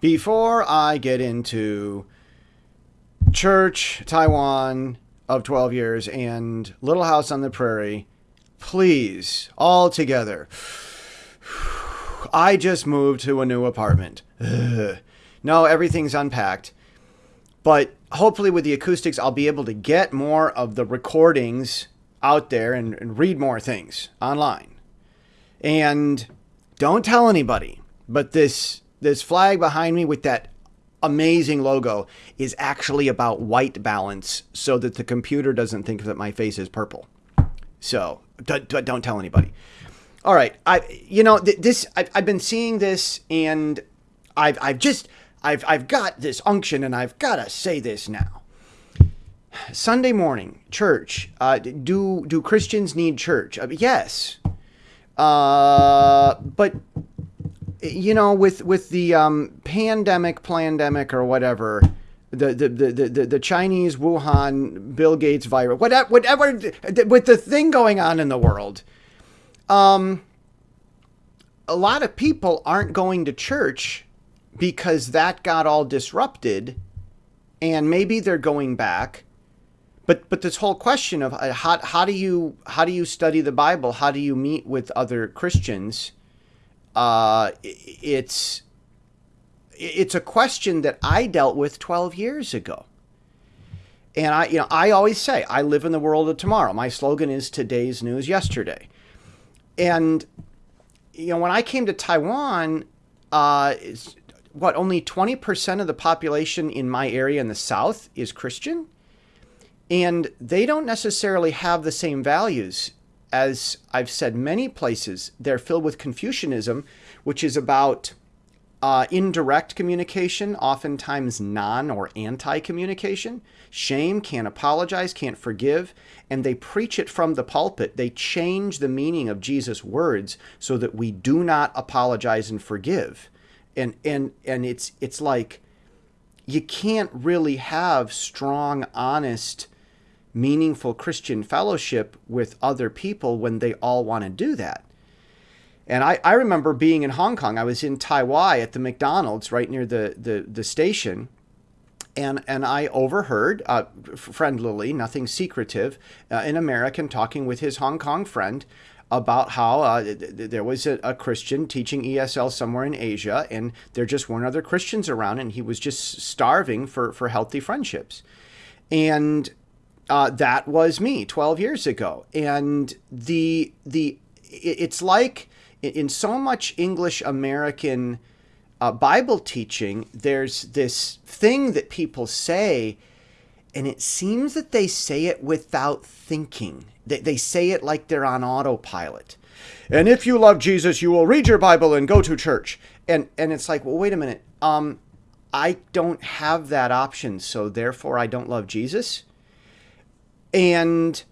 before I get into church, Taiwan of 12 years, and Little House on the Prairie, please, all together. I just moved to a new apartment. Ugh. No, everything's unpacked. But hopefully, with the acoustics, I'll be able to get more of the recordings out there and, and read more things online. And don't tell anybody, but this this flag behind me with that amazing logo is actually about white balance so that the computer doesn't think that my face is purple. So don't, don't tell anybody. All right, I you know this I've, I've been seeing this and I've I've just I've I've got this unction and I've got to say this now. Sunday morning church. Uh, do do Christians need church? Uh, yes, uh, but you know, with with the um, pandemic, pandemic, or whatever, the the, the, the, the Chinese Wuhan Bill Gates virus, whatever, whatever, with the thing going on in the world, um, a lot of people aren't going to church because that got all disrupted, and maybe they're going back. But but this whole question of uh, how how do you how do you study the Bible? How do you meet with other Christians? Uh, it's it's a question that I dealt with 12 years ago. And I, you know, I always say I live in the world of tomorrow. My slogan is today's news yesterday. And you know, when I came to Taiwan, uh, what only 20% of the population in my area in the south is Christian, and they don't necessarily have the same values as I've said many places. They're filled with Confucianism, which is about uh, indirect communication, oftentimes non or anti communication. Shame, can't apologize, can't forgive, and they preach it from the pulpit. They change the meaning of Jesus' words so that we do not apologize and forgive. And and and it's it's like you can't really have strong, honest, meaningful Christian fellowship with other people when they all want to do that. And I, I remember being in Hong Kong. I was in Tai Wai at the McDonald's right near the, the, the station. And, and I overheard, uh, friend Lily, nothing secretive, uh, an American talking with his Hong Kong friend about how uh, th- there was a, a, Christian teaching ESL somewhere in Asia, and there just weren't other Christians around, and he was just starving for, for healthy friendships. And uh, that was me 12 years ago. And the the it's like in so much English American uh, Bible teaching, there's this thing that people say, and it seems that they say it without thinking. They, they say it like they're on autopilot. And if you love Jesus, you will read your Bible and go to church. And and it's like, well, wait a minute. Um, I don't have that option, so therefore I don't love Jesus. And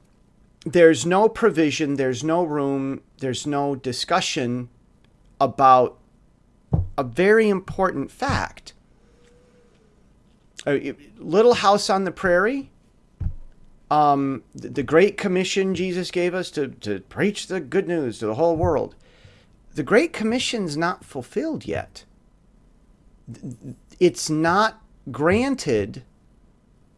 there's no provision, there's no room, there's no discussion about a very important fact. Little House on the Prairie, um, the, the Great Commission Jesus gave us to, to preach the good news to the whole world. The Great Commission's not fulfilled yet. It's not granted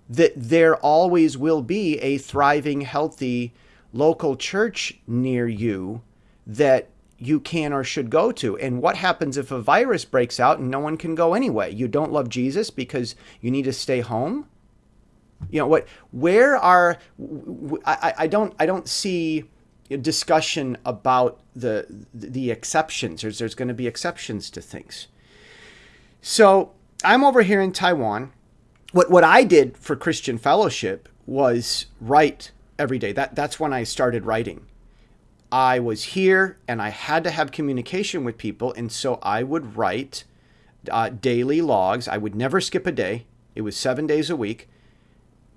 that there always will be a thriving, healthy local church near you that you can or should go to. And what happens if a virus breaks out and no one can go anyway? You don't love Jesus because you need to stay home? You know what? Where are I, I don't I don't see discussion about the the exceptions. There's there's going to be exceptions to things. So I'm over here in Taiwan what what I did for Christian Fellowship was write every day. That that's when I started writing. I was here and I had to have communication with people, and so I would write uh, daily logs. I would never skip a day. It was seven days a week.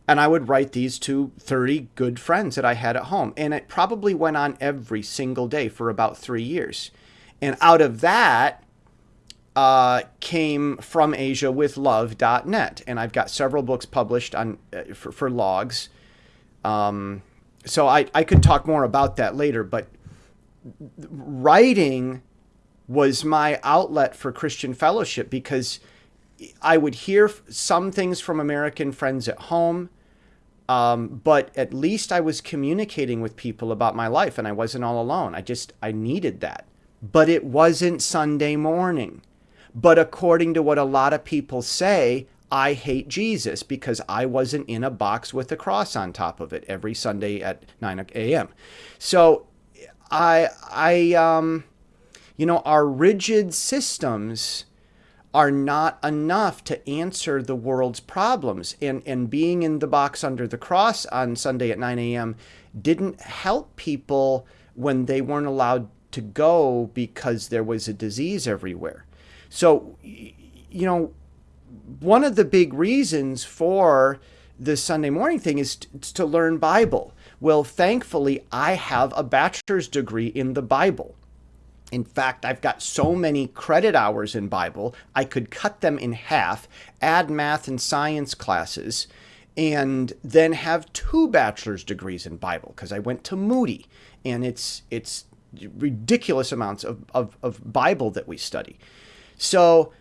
And I would write these to 30 good friends that I had at home. And it probably went on every single day for about three years. And out of that, uh, came from Asia with love.net. And I've got several books published on uh, for, for, logs. Um, so I, I could talk more about that later, but writing was my outlet for Christian fellowship because I would hear some things from American friends at home, um, but at least I was communicating with people about my life and I wasn't all alone. I just, I needed that. But it wasn't Sunday morning. But according to what a lot of people say, I hate Jesus because I wasn't in a box with a cross on top of it every Sunday at 9 a.m. So I, I, um, you know, our rigid systems are not enough to answer the world's problems. And, and being in the box under the cross on Sunday at 9 a.m. didn't help people when they weren't allowed to go because there was a disease everywhere. So, you know, one of the big reasons for the Sunday morning thing is to learn Bible. Well, thankfully, I have a bachelor's degree in the Bible. In fact, I've got so many credit hours in Bible, I could cut them in half, add math and science classes, and then have two bachelor's degrees in Bible because I went to Moody and it's it's ridiculous amounts of, of, of Bible that we study. So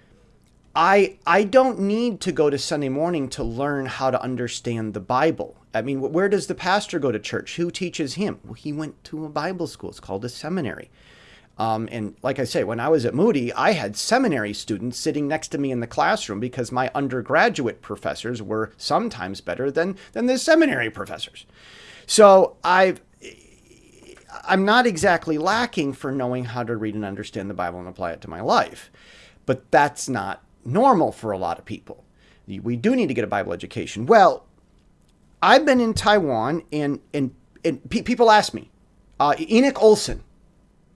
I I don't need to go to Sunday morning to learn how to understand the Bible. I mean, where does the pastor go to church? Who teaches him? Well, he went to a Bible school. It's called a seminary. Um, and like I say, when I was at Moody, I had seminary students sitting next to me in the classroom because my undergraduate professors were sometimes better than, than the seminary professors. So I've, I'm not exactly lacking for knowing how to read and understand the Bible and apply it to my life, but that's not normal for a lot of people. We do need to get a Bible education. Well, I've been in Taiwan and, and, and pe people ask me, uh, Enoch Olson,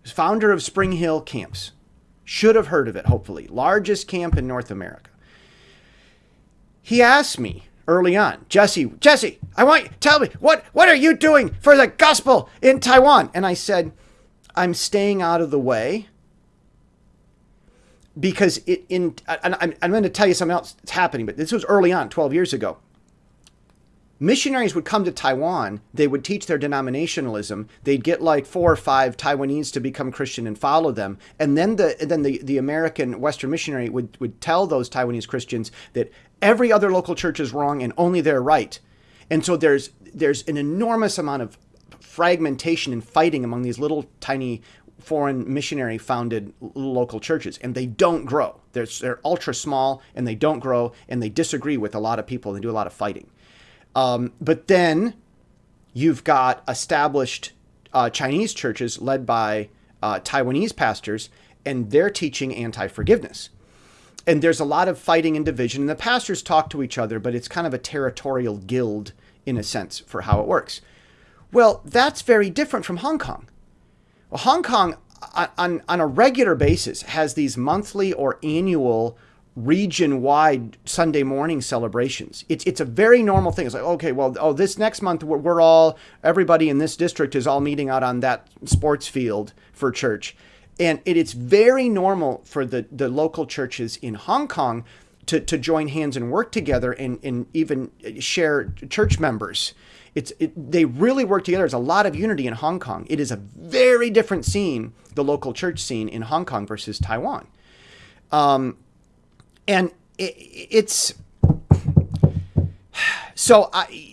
founder of Spring Hill Camps. Should have heard of it, hopefully. Largest camp in North America. He asked me early on, Jesse, Jesse, I want you, tell me, what, what are you doing for the gospel in Taiwan? And I said, I'm staying out of the way because it in, and I'm, I'm going to tell you something else that's happening, but this was early on, 12 years ago missionaries would come to Taiwan, they would teach their denominationalism. They'd get like four or five Taiwanese to become Christian and follow them. And then the then the, the American Western missionary would, would tell those Taiwanese Christians that every other local church is wrong and only they're right. And so there's there's an enormous amount of fragmentation and fighting among these little tiny foreign missionary founded local churches and they don't grow. They're, they're ultra small and they don't grow and they disagree with a lot of people and do a lot of fighting. Um, but then you've got established uh, Chinese churches led by uh, Taiwanese pastors, and they're teaching anti forgiveness. And there's a lot of fighting and division, and the pastors talk to each other, but it's kind of a territorial guild in a sense for how it works. Well, that's very different from Hong Kong. Well, Hong Kong, uh, on, on a regular basis, has these monthly or annual region wide Sunday morning celebrations. It's, it's a very normal thing. It's like, okay, well, oh, this next month we're, we're all, everybody in this district is all meeting out on that sports field for church. And it, it's very normal for the, the local churches in Hong Kong to, to join hands and work together and, and even share church members. It's it, they really work together. There's a lot of unity in Hong Kong. It is a very different scene, the local church scene in Hong Kong versus Taiwan. Um, and it, it's so I.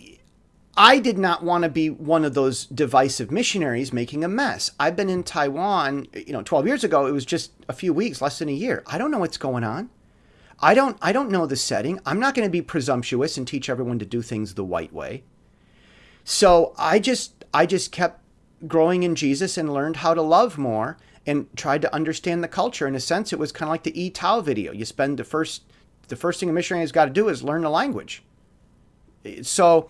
I did not want to be one of those divisive missionaries making a mess. I've been in Taiwan, you know, 12 years ago. It was just a few weeks, less than a year. I don't know what's going on. I don't I don't know the setting. I'm not going to be presumptuous and teach everyone to do things the white way. So, I just I just kept growing in Jesus and learned how to love more and tried to understand the culture. In a sense, it was kind of like the E Tao video. You spend the first the first thing a missionary has got to do is learn the language. So,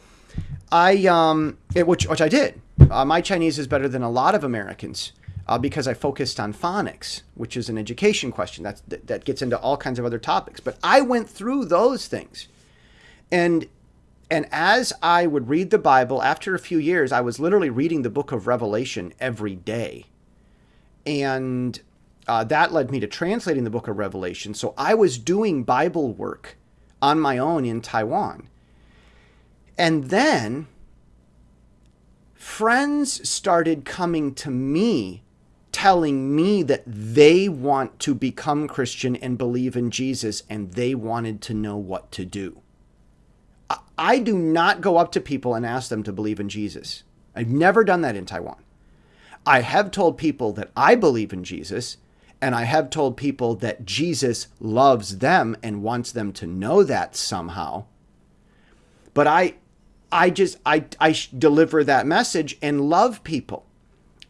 I um, it, which which I did. Uh, my Chinese is better than a lot of Americans. Uh, because I focused on phonics, which is an education question That's, that, that gets into all kinds of other topics. But I went through those things. And and as I would read the Bible, after a few years, I was literally reading the book of Revelation every day and uh, that led me to translating the book of Revelation. So I was doing Bible work on my own in Taiwan. And then friends started coming to me telling me that they want to become Christian and believe in Jesus and they wanted to know what to do. I do not go up to people and ask them to believe in Jesus. I've never done that in Taiwan. I have told people that I believe in Jesus, and I have told people that Jesus loves them and wants them to know that somehow. But I I just I I deliver that message and love people.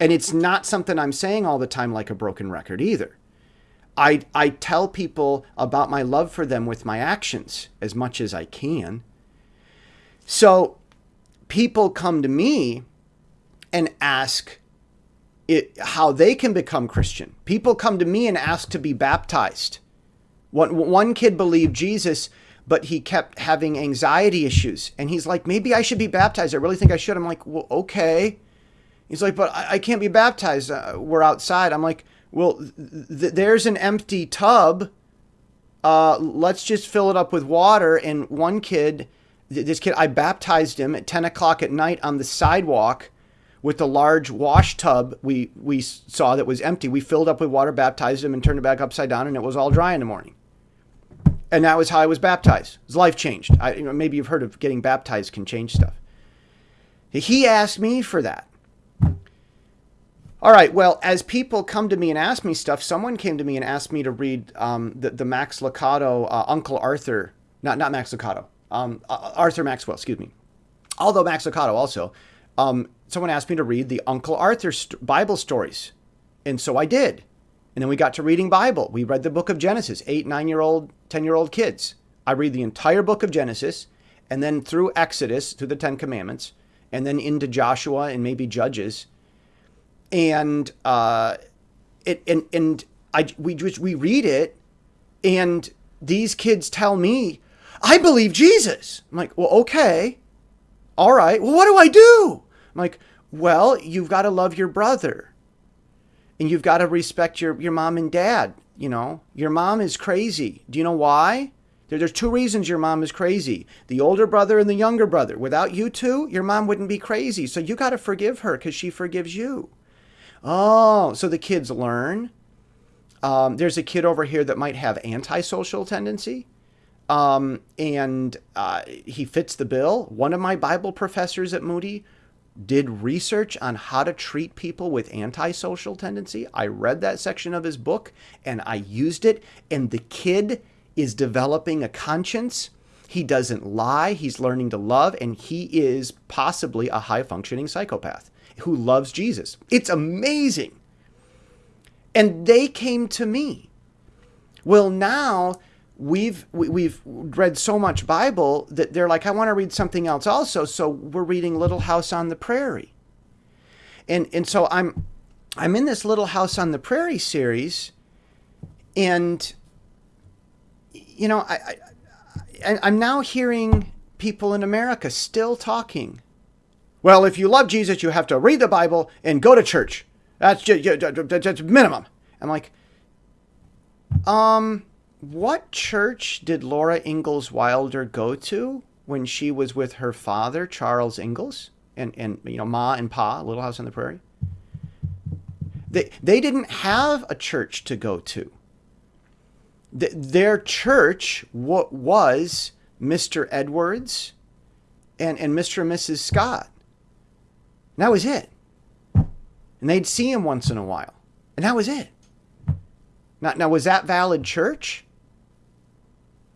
And it's not something I'm saying all the time like a broken record either. I I tell people about my love for them with my actions as much as I can. So people come to me and ask it, how they can become Christian. People come to me and ask to be baptized. One, one kid believed Jesus, but he kept having anxiety issues. And he's like, maybe I should be baptized. I really think I should. I'm like, well, okay. He's like, but I, I can't be baptized. Uh, we're outside. I'm like, well, th- there's an empty tub. Uh, let's just fill it up with water. And one kid, this kid, I baptized him at 10 o'clock at night on the sidewalk with the large wash tub we, we saw that was empty. We filled up with water, baptized him, and turned it back upside down, and it was all dry in the morning. And that was how I was baptized. His life changed. I, you know, maybe you've heard of getting baptized can change stuff. He asked me for that. All right. Well, as people come to me and ask me stuff, someone came to me and asked me to read um, the, the Max Lucado uh, Uncle Arthur, not not Max Lucado, um, uh, Arthur Maxwell, excuse me. Although Max Lucado also, um, someone asked me to read the Uncle Arthur st- Bible stories. And so I did. And then we got to reading Bible. We read the book of Genesis, eight, nine year old, 10 year old kids. I read the entire book of Genesis and then through Exodus, through the Ten Commandments, and then into Joshua and maybe Judges. And, uh, it, and, and I, we just, we read it and these kids tell me, I believe Jesus. I'm like, well, okay. All right. Well, what do I do? I'm like, well, you've got to love your brother. And you've got to respect your, your mom and dad. You know, your mom is crazy. Do you know why? There, there's two reasons your mom is crazy the older brother and the younger brother. Without you two, your mom wouldn't be crazy. So you got to forgive her because she forgives you. Oh, so the kids learn. Um, there's a kid over here that might have antisocial tendency. Um, and uh, he fits the bill. One of my Bible professors at Moody did research on how to treat people with antisocial tendency. I read that section of his book and I used it, and the kid is developing a conscience. He doesn't lie, he's learning to love, and he is possibly a high functioning psychopath who loves Jesus. It's amazing. And they came to me. Well, now we've we've read so much Bible that they're like, I want to read something else also. So we're reading Little House on the Prairie, and and so I'm I'm in this Little House on the Prairie series, and you know I, I I'm now hearing people in America still talking. Well, if you love Jesus, you have to read the Bible and go to church. That's just, just minimum. I'm like, um, what church did Laura Ingalls Wilder go to when she was with her father, Charles Ingalls, and, and you know, Ma and Pa, Little House on the Prairie? They, they didn't have a church to go to. The, their church what was Mr. Edwards and, and Mr. and Mrs. Scott. And that was it. And they'd see him once in a while. And that was it. Now, now was that valid church?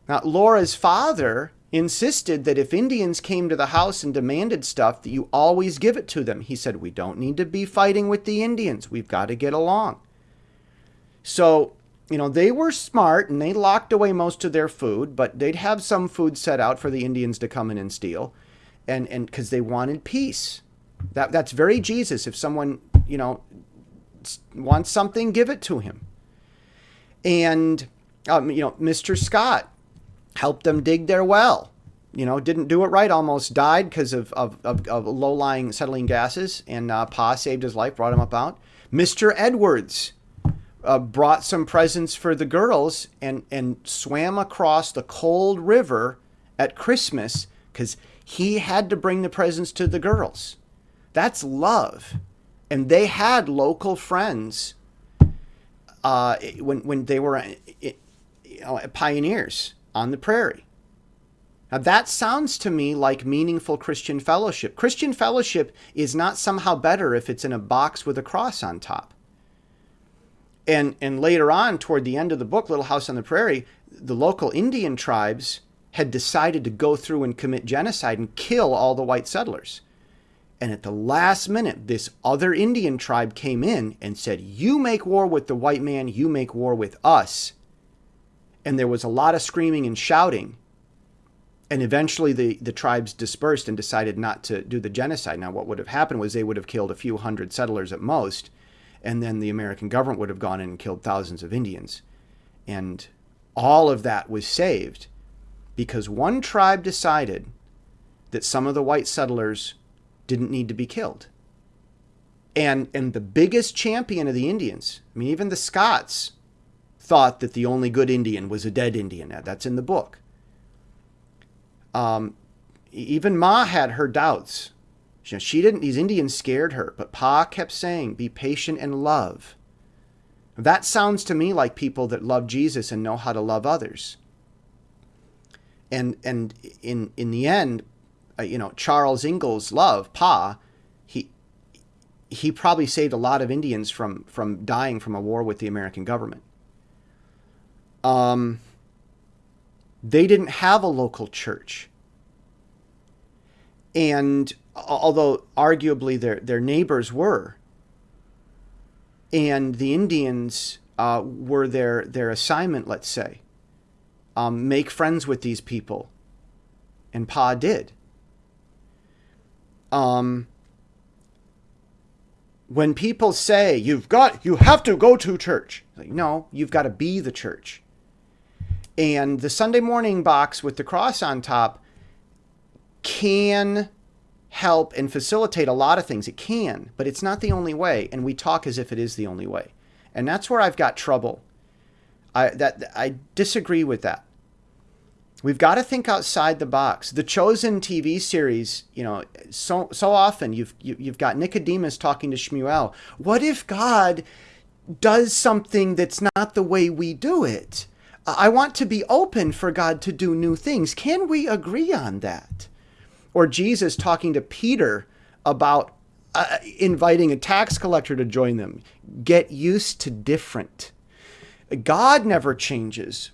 Now, Laura's father insisted that if Indians came to the house and demanded stuff, that you always give it to them. He said, We don't need to be fighting with the Indians. We've got to get along. So, you know, they were smart and they locked away most of their food, but they'd have some food set out for the Indians to come in and steal. And and because they wanted peace. That that's very Jesus. If someone, you know, wants something, give it to him. And um, you know, Mr. Scott helped them dig their well. You know, didn't do it right, almost died because of, of, of, of low lying settling gases, and uh, Pa saved his life, brought him up out. Mr. Edwards uh, brought some presents for the girls and, and swam across the cold river at Christmas because he had to bring the presents to the girls. That's love. And they had local friends uh, when when they were you know, pioneers on the prairie. Now that sounds to me like meaningful Christian fellowship. Christian fellowship is not somehow better if it's in a box with a cross on top. And and later on, toward the end of the book, Little House on the Prairie, the local Indian tribes had decided to go through and commit genocide and kill all the white settlers. And at the last minute, this other Indian tribe came in and said, You make war with the white man, you make war with us. And there was a lot of screaming and shouting. And eventually the, the tribes dispersed and decided not to do the genocide. Now, what would have happened was they would have killed a few hundred settlers at most, and then the American government would have gone in and killed thousands of Indians. And all of that was saved because one tribe decided that some of the white settlers didn't need to be killed. And, and the biggest champion of the Indians, I mean, even the Scotts thought that the only good Indian was a dead Indian. That's in the book. Um, even Ma had her doubts. She, she didn't, these Indians scared her, but Pa kept saying, be patient and love. That sounds to me like people that love Jesus and know how to love others. And, and in, in the end, uh, you know, Charles Ingalls Love, Pa, he he probably saved a lot of Indians from from dying from a war with the American government. Um, they didn't have a local church, and although arguably their their neighbors were, and the Indians uh, were their their assignment, let's say, um, make friends with these people, and Pa did. Um, when people say you've got you have to go to church like, no you've got to be the church and the sunday morning box with the cross on top can help and facilitate a lot of things it can but it's not the only way and we talk as if it is the only way and that's where i've got trouble i that i disagree with that We've got to think outside the box. The Chosen TV series, you know, so so often you've you, have you have got Nicodemus talking to Shmuel. What if God does something that's not the way we do it? I want to be open for God to do new things. Can we agree on that? Or Jesus talking to Peter about uh, inviting a tax collector to join them. Get used to different. God never changes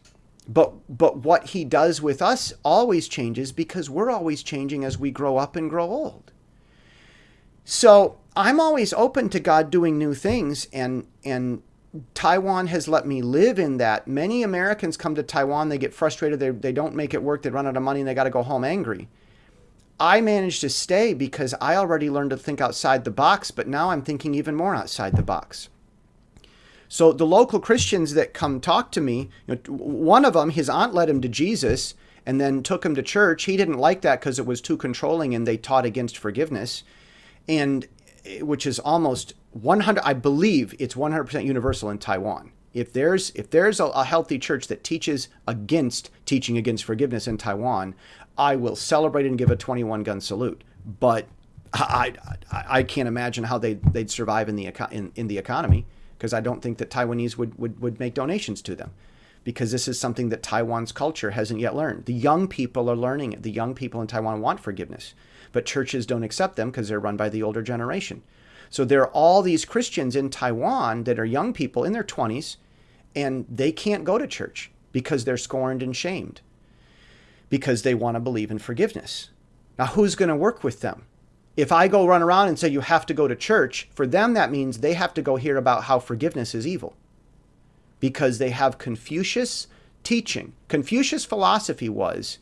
but but what he does with us always changes because we're always changing as we grow up and grow old so i'm always open to god doing new things and and taiwan has let me live in that many americans come to taiwan they get frustrated they, they don't make it work they run out of money and they got to go home angry i managed to stay because i already learned to think outside the box but now i'm thinking even more outside the box so the local Christians that come talk to me, you know, one of them, his aunt led him to Jesus and then took him to church. He didn't like that because it was too controlling and they taught against forgiveness. And which is almost 100 I believe it's 100% universal in Taiwan. If there's if there's a, a healthy church that teaches against teaching against forgiveness in Taiwan, I will celebrate and give a 21 gun salute. But I, I, I can't imagine how they they'd survive in the in, in the economy because I don't think that Taiwanese would, would, would make donations to them because this is something that Taiwan's culture hasn't yet learned. The young people are learning it. The young people in Taiwan want forgiveness, but churches don't accept them because they're run by the older generation. So there are all these Christians in Taiwan that are young people in their 20s, and they can't go to church because they're scorned and shamed because they want to believe in forgiveness. Now, who's going to work with them? if I go run around and say you have to go to church, for them that means they have to go hear about how forgiveness is evil. Because they have Confucius teaching. Confucius' philosophy was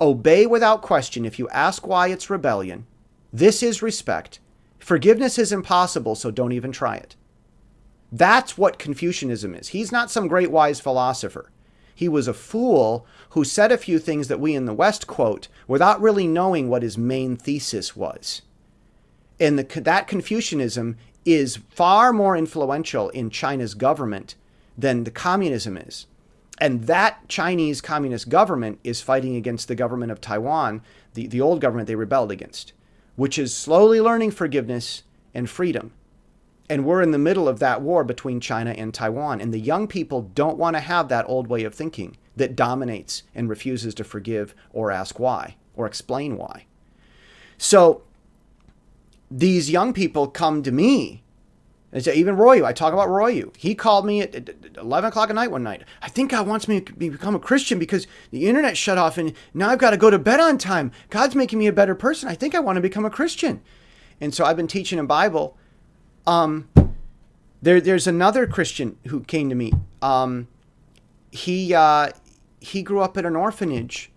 obey without question if you ask why it's rebellion. This is respect. Forgiveness is impossible, so don't even try it. That's what Confucianism is. He's not some great wise philosopher. He was a fool who said a few things that we in the West quote without really knowing what his main thesis was. And the, that Confucianism is far more influential in China's government than the communism is. And that Chinese communist government is fighting against the government of Taiwan, the, the old government they rebelled against, which is slowly learning forgiveness and freedom. And we're in the middle of that war between China and Taiwan. And the young people don't want to have that old way of thinking that dominates and refuses to forgive or ask why or explain why. So these young people come to me. And say, even Royu, I talk about Royu. He called me at 11 o'clock at night one night. I think God wants me to become a Christian because the internet shut off and now I've got to go to bed on time. God's making me a better person. I think I want to become a Christian. And so I've been teaching him Bible. Um, there, there's another Christian who came to me. Um, he, uh, he grew up at an orphanage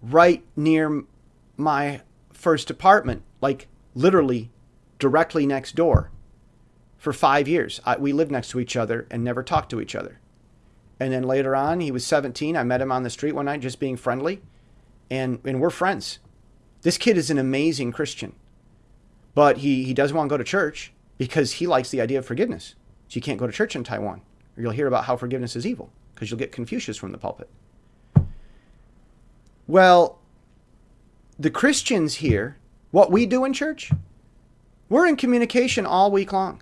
right near my first apartment, like literally directly next door for five years. I, we lived next to each other and never talked to each other. And then later on, he was 17. I met him on the street one night just being friendly, and, and we're friends. This kid is an amazing Christian, but he, he doesn't want to go to church because he likes the idea of forgiveness. So you can't go to church in Taiwan, or you'll hear about how forgiveness is evil because you'll get Confucius from the pulpit. Well, the Christians here, what we do in church, we're in communication all week long.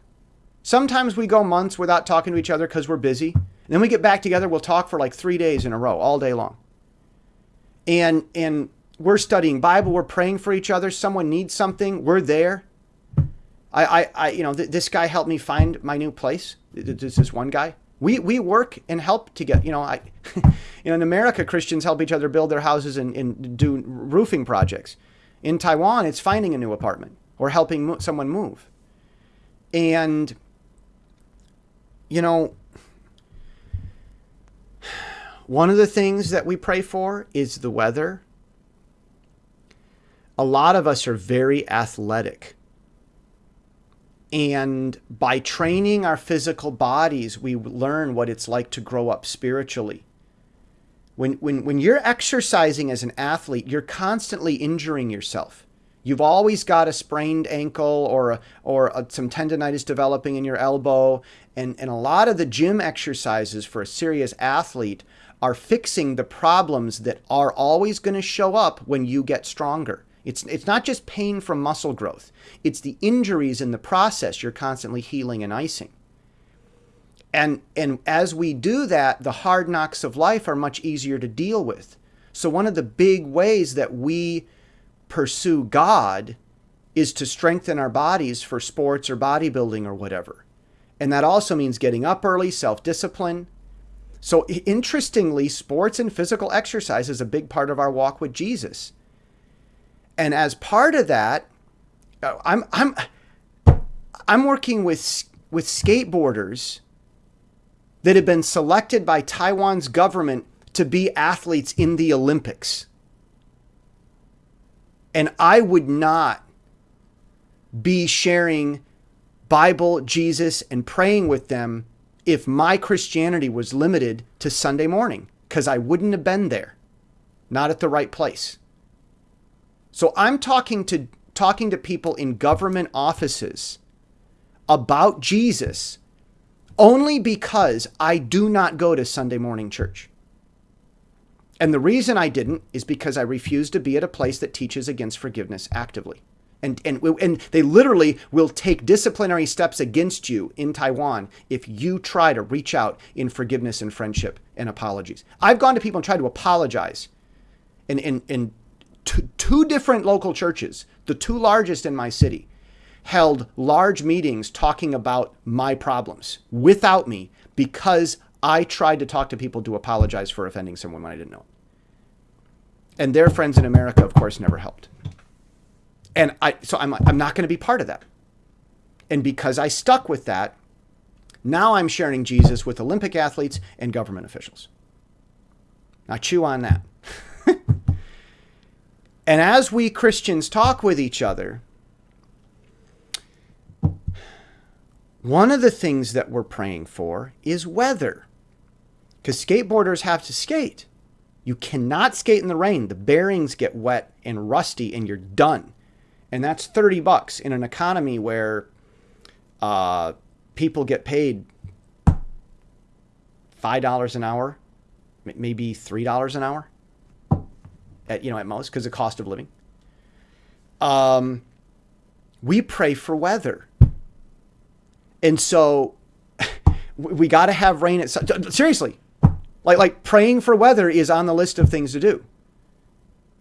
Sometimes we go months without talking to each other because we're busy. And then we get back together, we'll talk for like three days in a row, all day long. And and we're studying Bible, we're praying for each other. Someone needs something, we're there. I, I, I you know, th- this guy helped me find my new place. This is one guy. We, we work and help to get, you know, I, you know, in America, Christians help each other build their houses and, and do roofing projects. In Taiwan, it's finding a new apartment or helping mo- someone move. And, you know, one of the things that we pray for is the weather. A lot of us are very athletic. And by training our physical bodies, we learn what it's like to grow up spiritually. When, when, when you're exercising as an athlete, you're constantly injuring yourself. You've always got a sprained ankle or, a, or a, some tendonitis developing in your elbow. And, and a lot of the gym exercises for a serious athlete are fixing the problems that are always going to show up when you get stronger. It's, it's not just pain from muscle growth, it's the injuries in the process you're constantly healing and icing. And, and as we do that, the hard knocks of life are much easier to deal with. So, one of the big ways that we pursue God is to strengthen our bodies for sports or bodybuilding or whatever. And that also means getting up early, self discipline. So, interestingly, sports and physical exercise is a big part of our walk with Jesus. And as part of that, uh, I'm I'm I'm working with with skateboarders that have been selected by Taiwan's government to be athletes in the Olympics. And I would not be sharing Bible, Jesus, and praying with them if my Christianity was limited to Sunday morning, because I wouldn't have been there, not at the right place. So I'm talking to talking to people in government offices about Jesus only because I do not go to Sunday morning church. And the reason I didn't is because I refused to be at a place that teaches against forgiveness actively. And, and, and they literally will take disciplinary steps against you in Taiwan if you try to reach out in forgiveness and friendship and apologies. I've gone to people and tried to apologize and, and, and two, two different local churches, the two largest in my city, held large meetings talking about my problems without me because I tried to talk to people to apologize for offending someone when I didn't know. And their friends in America, of course, never helped. And I, so I'm, I'm not going to be part of that. And because I stuck with that, now I'm sharing Jesus with Olympic athletes and government officials. Now chew on that. And as we Christians talk with each other, one of the things that we're praying for is weather. Because skateboarders have to skate. You cannot skate in the rain. The bearings get wet and rusty and you're done. And that's 30 bucks in an economy where uh, people get paid $5 an hour, maybe $3 an hour at you know at most because of cost of living. Um, we pray for weather. And so we got to have rain at seriously. Like like praying for weather is on the list of things to do.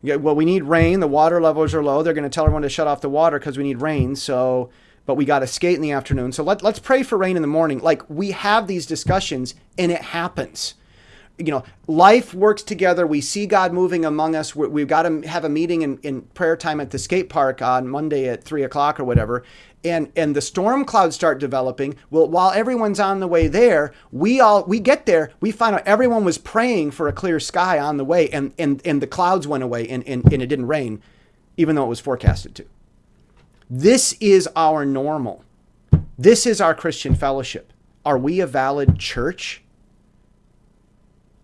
Yeah, well, we need rain. The water levels are low. They're going to tell everyone to shut off the water because we need rain. So, but we got to skate in the afternoon. So let, let's pray for rain in the morning. Like we have these discussions and it happens you know, life works together. We see God moving among us. we have got to have a meeting in, in prayer time at the skate park on Monday at three o'clock or whatever. And and the storm clouds start developing. Well, while everyone's on the way there, we all we get there. We find out everyone was praying for a clear sky on the way, and and and the clouds went away, and and, and it didn't rain, even though it was forecasted to. This is our normal. This is our Christian fellowship. Are we a valid church?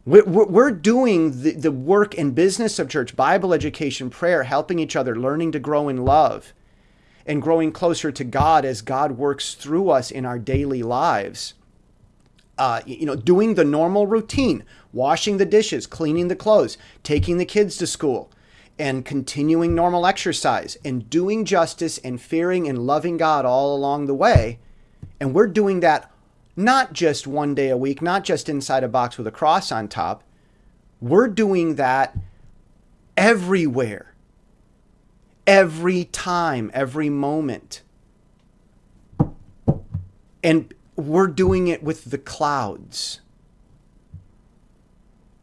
We're doing the, work and business of church, Bible education, prayer, helping each other, learning to grow in love, and growing closer to God as God works through us in our daily lives. Uh, you know, doing the normal routine, washing the dishes, cleaning the clothes, taking the kids to school, and continuing normal exercise, and doing justice and fearing and loving God all along the way. And we're doing that not just one day a week, not just inside a box with a cross on top. We're doing that everywhere, every time, every moment. And we're doing it with the clouds.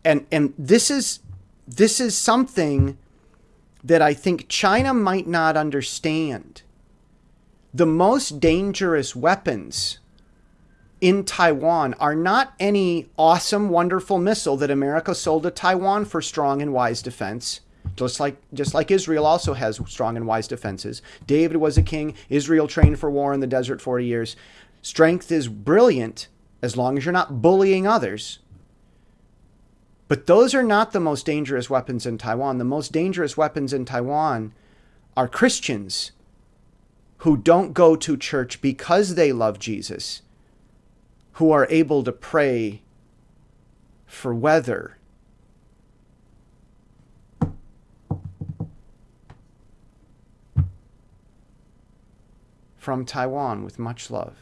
And and this is this is something that I think China might not understand. The most dangerous weapons in Taiwan are not any awesome, wonderful missile that America sold to Taiwan for strong and wise defense. Just like, just like Israel also has strong and wise defenses. David was a king. Israel trained for war in the desert 40 years. Strength is brilliant as long as you're not bullying others. But those are not the most dangerous weapons in Taiwan. The most dangerous weapons in Taiwan are Christians who don't go to church because they love Jesus who are able to pray for weather. From Taiwan with much love.